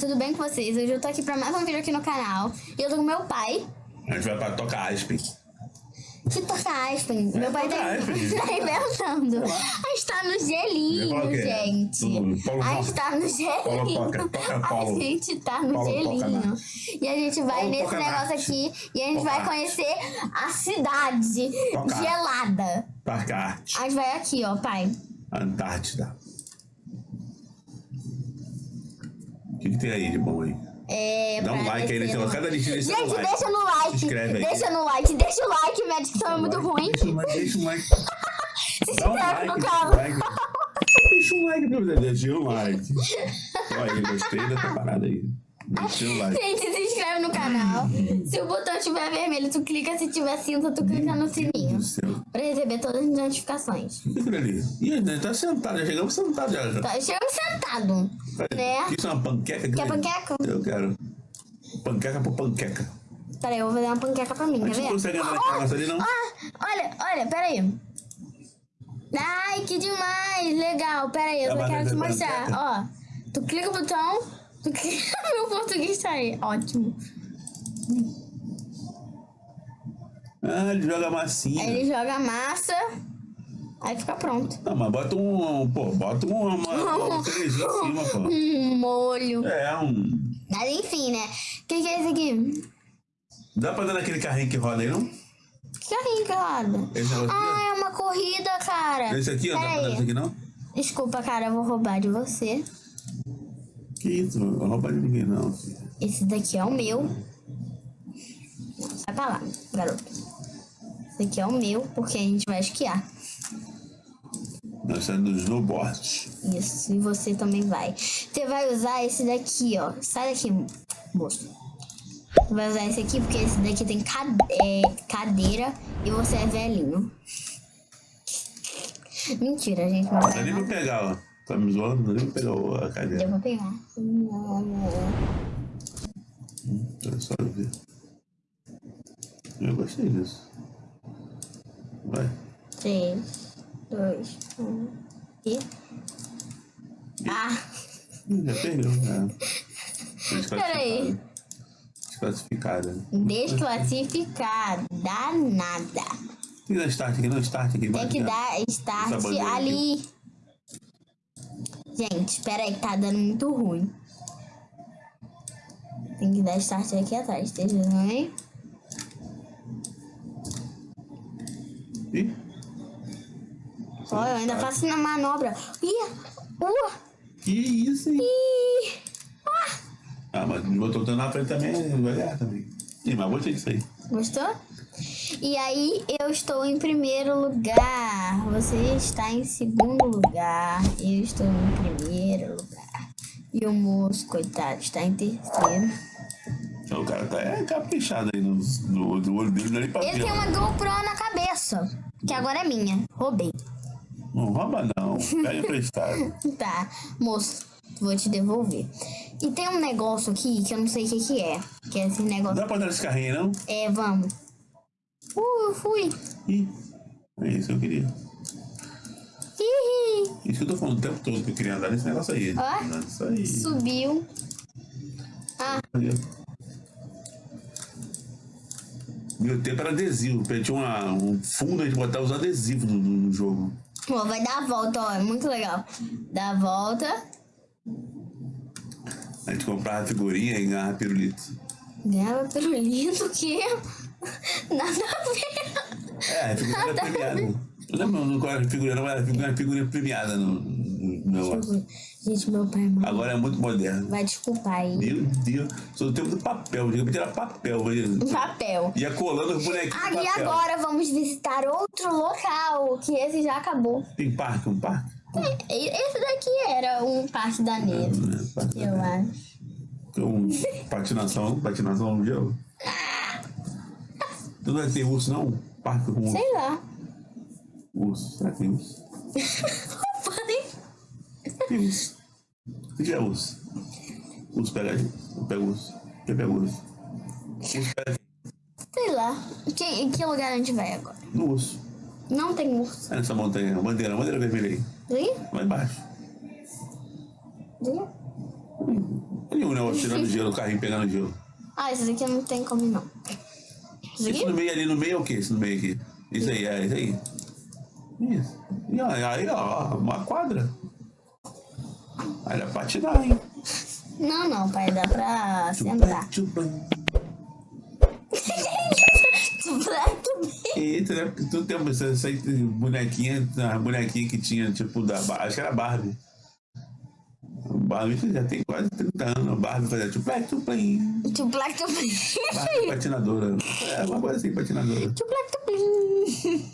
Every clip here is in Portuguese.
tudo bem com vocês? Hoje eu tô aqui pra mais um vídeo aqui no canal. E eu tô com meu pai. A gente vai pra tocar Aspen. Que toca Aspen? meu pai tá, Aspen. tá inventando. A gente tá no gelinho, gente. A gente tá no gelinho. toca. A gente tá no gelinho. E a gente vai Paulo nesse negócio aqui e a gente vai conhecer a cidade gelada. Parque. A gente vai aqui, ó, pai. Antártida. O que, que tem aí de bom aí? É, Dá um like aí negócio. Cada listinha desse dá um Gente, like. deixa no like. Se inscreve aí. Deixa no like, deixa o like, minha dicção é muito ruim. Deixa like, deixa um like. Se Dá um inscreve like, no deixa canal. like. Deixa um like, meu Deus. Deixa um like. Olha aí, gostei dessa parada aí. Deixa um like. Gente, se inscreve no canal. Se o botão estiver vermelho, tu clica. Se tiver cinza, tu clica no sininho. Meu Deus do céu. Pra receber todas as notificações. Ali? Ih, a gente tá sentado, já chegamos sentados já. Tá, chegamos sentado. Né? Isso é uma panqueca? Quer panqueca? Eu quero. Panqueca por panqueca. Peraí, eu vou fazer uma panqueca pra mim, quer ver? não consegue andar naquela negócio ali, não? Ah, olha, olha, peraí. Ai, que demais! Legal, peraí, eu Tá só quero te mostrar. Ó, tu clica o botão, tu clica... Meu português tá aí, ótimo. Ah, ele joga massinha. Aí ele joga massa, aí fica pronto. Não, mas bota um. Pô, bota um, uma, uma cerejinha em cima, pô. Um molho. É, um. Mas enfim, né? O que, que é esse aqui? Dá pra dar naquele carrinho que roda aí, não? Que carrinho que roda? Esse negócio Ah, é uma corrida, cara. Esse aqui, ó. Dá pra dar esse aqui, não? Desculpa, cara, eu vou roubar de você. Que isso, não vou roubar de ninguém, não. filho. Esse daqui é o meu. Sai pra lá, garoto. Esse aqui é o meu, porque a gente vai esquiar. Nós estamos no snowboard. Isso, e você também vai. Você vai usar esse daqui, ó. Sai daqui, moço. Você vai usar esse aqui porque esse daqui tem cade- é, cadeira e você é velhinho. Mentira, gente. Não Não vai nem nada. pegar, ó. Tá me zoando? Não dá nem pra pegar a Eu cadeira. vou pegar. Olha só ver. Eu gostei disso. Vai. 3, 2, 1 e. Ah! Já perdeu, né? Peraí. Desclassificada. Desclassificada. Nada. Tem que dar start aqui, não start aqui. Tem que dar start ali. Gente, espera aí que tá dando muito ruim. Tem que dar start aqui atrás, esteja aí. Ih, Olha, eu ainda faço na manobra. Ih! Uh! que isso, hein? Ih! Ah, mas eu tô na frente também, vai ganhar também. Ih, mas gostei disso aí. Gostou? E aí eu estou em primeiro lugar. Você está em segundo lugar. Eu estou em primeiro lugar. E o moço, coitado, está em terceiro. Então, o cara tá é, caprichado aí no, no, no olho dele, não é nem pra Ele tem uma GoPro na cabeça. Que agora é minha. Roubei. Não rouba não, pega emprestado. Tá, moço, vou te devolver. E tem um negócio aqui que eu não sei o que, que é. Que é esse Não negócio. dá pra dar esse carrinho não? É, vamos. Uh, eu fui. Ih, é isso que eu queria. Ih, Isso que eu tô falando o tempo todo que eu queria andar nesse negócio aí. Ó. Andar aí. subiu. Ah. Meu tempo era adesivo. Tinha uma, um fundo, a gente botava os adesivos no, no- jogo. ó, vai dar a volta, ó. É muito legal. Dá a volta. A gente comprava figurinha e ganhava pirulito. Ganhava pirulito, o quê? Nada a ver. É, a figurinha era premiada. Não qual era a figurinha, não era figurinha, figurinha premiada no, negócio. Gente, meu pai, mano. Agora é muito moderno. Vai desculpar aí. Meu Deus, sou do tempo do papel. Antigamente era papel. mas Papel. Ia colando os bonequinhos. Ah, e agora vamos visitar outro local, que esse já acabou. Tem parque, um parque? E- Esse daqui era um parque da neve, Né, parque eu acho. Tem um patinação, patinação no gelo. Tu não vai ter urso, não? Parque com urso. Sei lá. urso. Será que tem urso? Podem- Tem urso. O que é urso? Urso pega a gente. Eu pego urso. Quem pega urso? Urso pega Sei lá. Que, em que lugar a gente vai agora? no urso. Não tem urso. É nessa montanha, a bandeira, a bandeira vermelha aí. Ali? Lá embaixo. Ali? Ali um meu, tirando gelo, o carrinho pegando gelo. Ah, esse daqui não tem como não. Esse aqui? no meio ali, no meio é o que? Isso no meio aqui. Isso aí, é isso aí. Isso. E aí, ó, uma quadra. Aí dá pra patinar, hein? Não, não, pai, dá pra sentar. Eita, né? Porque tu tem essa, essa bonequinha, a bonequinha que tinha, tipo, da acho que era Barbie. Barbie já tem quase 30 anos. A Barbie fazia tuplec, tuplim. Tuplac tuplim. Barbie patinadora. É uma coisa assim, patinadora. Tuplac tuplim.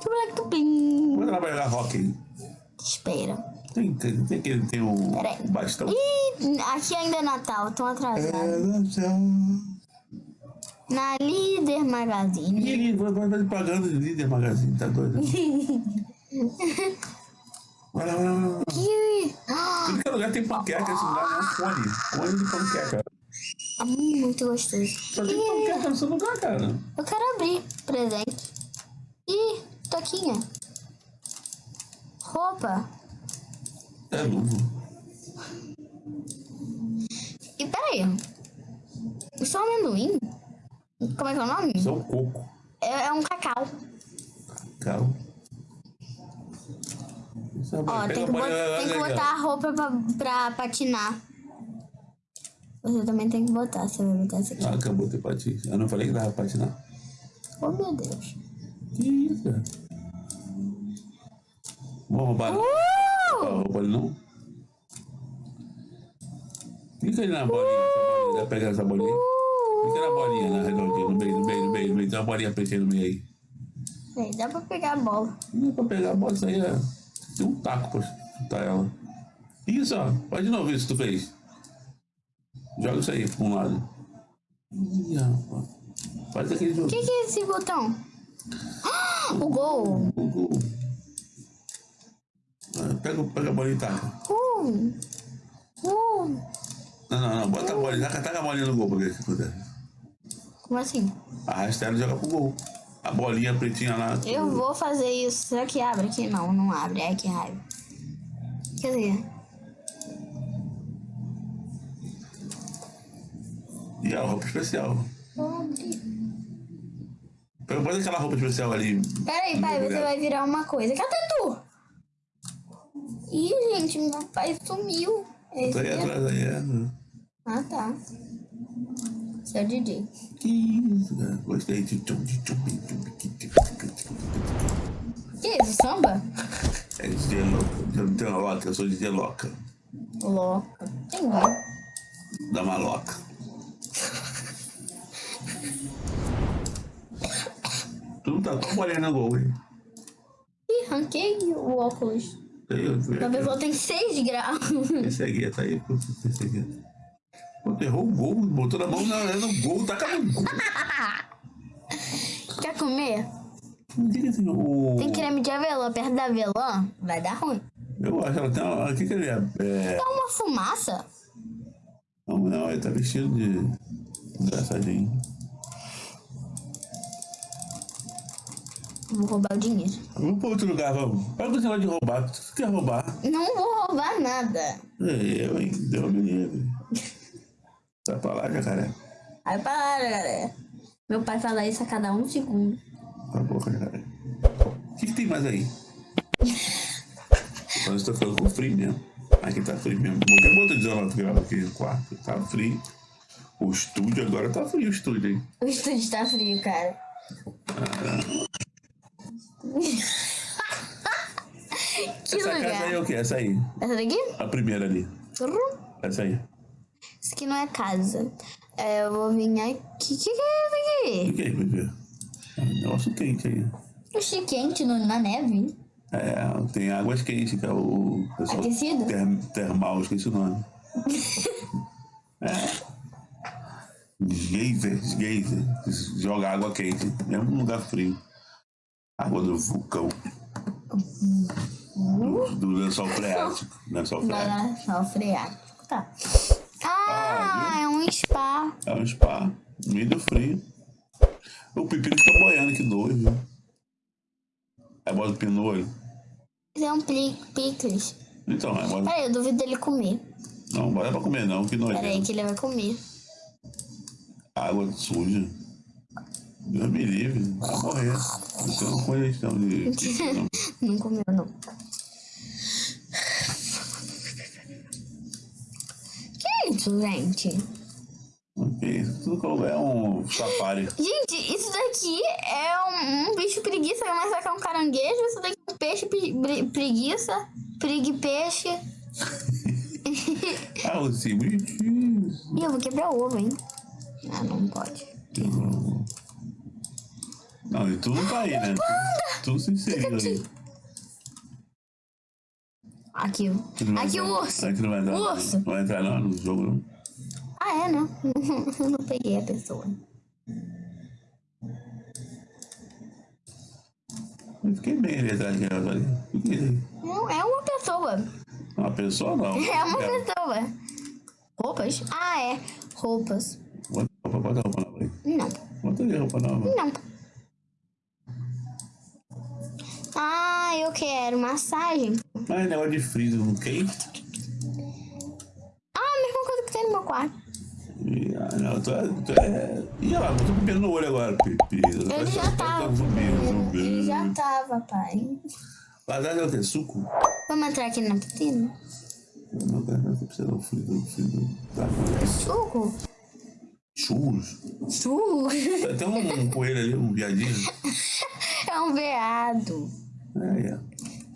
Tuplac tuplim. Quando ela vai jogar hockey, Espera. Tem, tem, tem que tem um Peraí. bastão. Ih, aqui ainda é Natal, tão atrasado. É, Na Líder Magazine. Ih, vai fazer propaganda de líder magazine, tá doido? Vai lá, vai lá, vai lá. Que... Tudo que é lugar tem panqueca, esse lugar é um fone. Fone de panqueca. Ah, muito gostoso. Só tem panqueca no seu lugar, cara. Eu quero abrir presente. Ih, toquinha. Roupa. É luvo. E peraí. Isso é um amendoim? Como é que é o nome? Isso é um coco. É, é um cacau. Cacau. Isso é Ó, tem que, a bot- bolinha, tem que botar a roupa pra, pra patinar. Você também tem que botar, você vai botar essa aqui. Ah, acabou de patins. Eu não falei que dava pra patinar. Oh, meu Deus. Que isso? Vamos roubar Uh! A roupa ali, não? Fica ali na bolinha, essa bolinha. Pegar essa bolinha aí. Fica na bolinha, na redondinha, no meio, no meio, no meio, no meio. Tem uma bolinha preta aí no meio aí. Dá pra pegar a bola. Não é pra pegar a bola, isso aí é. Tem um taco pra chutar ela. Isso, ó. Faz de novo isso que tu fez. Joga isso aí pra um lado. Ih, rapaz. Faz aquele jogo. O que, que é esse botão? Ah, o gol. O gol. Pega, pega a bolinha e taca. Uh, uh. Não, não, não. Bota a bolinha. Taca, taca a bolinha no gol pra ver o que acontece. Como assim? Arrasta ela e joga pro gol. A bolinha pretinha lá. Eu vou fazer isso. Será que abre aqui? Não, não abre. Ai, que raiva. Quer dizer, E a roupa especial. Pega bota aquela roupa especial ali. Peraí, pai, você vai virar uma coisa. Cadê tu? Ih, gente, meu pai sumiu. Esse Tá aí é- atrás aí. É. Ah, tá. Seu DJ. Que isso, cara. Gostei. Tchum, tchum, tchum, tchum, tchum, tchum. Que isso, samba? É DJ louca. Eu não tenho loca, eu sou DJ louca. Louca. Tem um. Da maloca. Tu não tá tão bolinha no gol, hein? Ih, ranquei o óculos. Aí eu fui Minha aqui, pessoa tem 6 graus. Esse aqui tá aí. Esse aqui. Tu errou o gol, botou na mão na, no gol, taca no gol. Quer comer? Assim, o... Tem creme de avelã perto da avelã? Vai dar ruim. Eu acho, ela tem uma... O que que ele é? é... É uma fumaça? Não, não, ele tá vestido de... Engraçadinho. Vou roubar o dinheiro. Vamos pra outro lugar, vamos. Para com esse negócio de roubar. Tu quer roubar? Não vou roubar nada. É, eu, hein? Deu me livre. Sai pra lá, jacaré. Aí para, galera. Meu pai fala isso a cada um segundo. Cala a boca, jacaré. O que, que tem mais aí? Eu tô ficando com frio mesmo. Aqui tá frio mesmo. Qualquer bota de isolante que grava aqui no quarto. Tá frio. O estúdio agora tá frio, o estúdio, hein? O estúdio tá frio, cara. que Essa casa aí é lugar? o quê? Essa aí. Essa daqui? A primeira ali. Turrum. Essa aí. Isso aqui não é casa. É, eu vou vir aqui. O que, que é isso O que é? Por quê? É um negócio quente aí. aqui? Oxi, quente no, na neve. É, tem águas quentes, que é o pessoal Aquecido? ter- termal, esqueci o nome. é. Geyser, geyser. Joga água quente, mesmo num lugar frio. Água do vulcão. Do, do lençol freático. Lençol Vai freático. só freático. Tá. Ah, é um spa. É um spa, no meio do frio. O pepino fica boiando, que viu? Aí bota o pino no olho. Isso é um picles. Então, aí bota... Peraí, eu duvido dele comer. Não, bora pra comer não, que Pera aí nojento. que ele vai comer. Água suja. Deus me livre, vai morrer. Isso é uma congestão de... Não comeu, não. Que é isso, gente? Ok, tudo que eu é um safari. Gente, isso daqui é um, um bicho preguiça, mas aqui é um caranguejo. Isso daqui é um peixe pre- pre- preguiça. Pregue peixe. Ah, você, bonitinho. Ih, eu vou quebrar o ovo, hein? Ah, não pode. Não, e tudo tá aí, né? Tudo, tudo se inseriu aí. Aqui, Aqui não o urso. Não vai entrar, O urso. Não vai entrar não no jogo, não. Ah, é, né? Eu não peguei a pessoa. Eu fiquei bem ali atrás de ela ali. Ali. Não, é uma pessoa. Uma pessoa não. É uma pessoa. Roupas? Ah, é. Roupas. Bota roupa, bota roupa nova aí. Não. Bota aí roupa nova. Não. Ah, eu quero massagem. Mas negócio de freezer no quente. Ah, a mesma coisa que tem no meu quarto. Ah, não, tu é. Tu é... Ih, olha lá, botou com pelo no olho agora, Pepe. Ele já tava. Um zumbi, um zumbi. Ele já tava, pai. Lasanha é o quê? Suco? Vamos entrar aqui na piscina? Não, cara, não precisa não. Freezer, freezer. Tá. Suco? Churros. Suco? Tem um coelho ali, um viadinho. É um veado. É, é.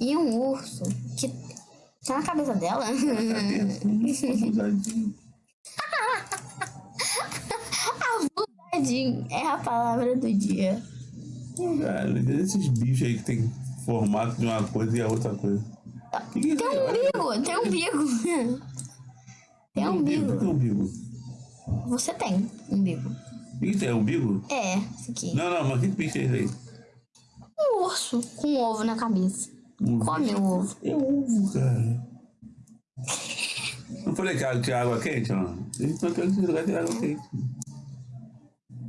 E um urso. Que tá na cabeça dela. Abusadinho. Abusadinho é a palavra do dia. Cara, esses bichos aí que tem formato de uma coisa e a outra coisa. Que que é Tem um aí? umbigo, tem um umbigo. Tem um O que é umbigo. umbigo? Você tem umbigo. O que é umbigo? É, isso aqui. Não, não, mas que bicho é esse aí? Um urso com um ovo na cabeça. Um Come o ovo. É ovo, cara. Não falei que tinha água quente, ó? Eles estão querendo lugar tem água quente.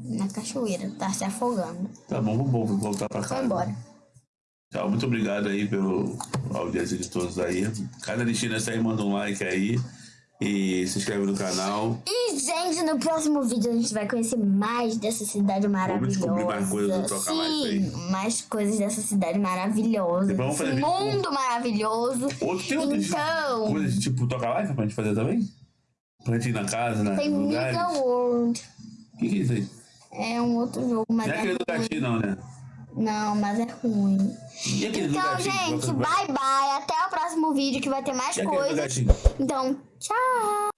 Na cachoeira, tá se afogando. Tá bom, vamos voltar pra casa. Foi embora. Tchau, muito obrigado aí pela audiência de todos aí. Cada listinha dessa aí, manda um like aí. E se inscreve no canal. E, gente, no próximo vídeo a gente vai conhecer mais dessa cidade maravilhosa. descobrir mais coisas do Troca Mais. Sim, mais coisas dessa cidade maravilhosa. Depois vamos fazer vídeo mundo maravilhoso. Outro, tem outras Então- coisas tipo toca live pra gente fazer também? Pra gente ir na casa, né? Tem. Mega World. O que, que é isso aí? É um outro jogo, mas Não é é aquele do ruim. gatinho, não, né? Não, mas é ruim. Então, gente, bye bye. Até o próximo vídeo que vai ter mais coisas. Então, tchau.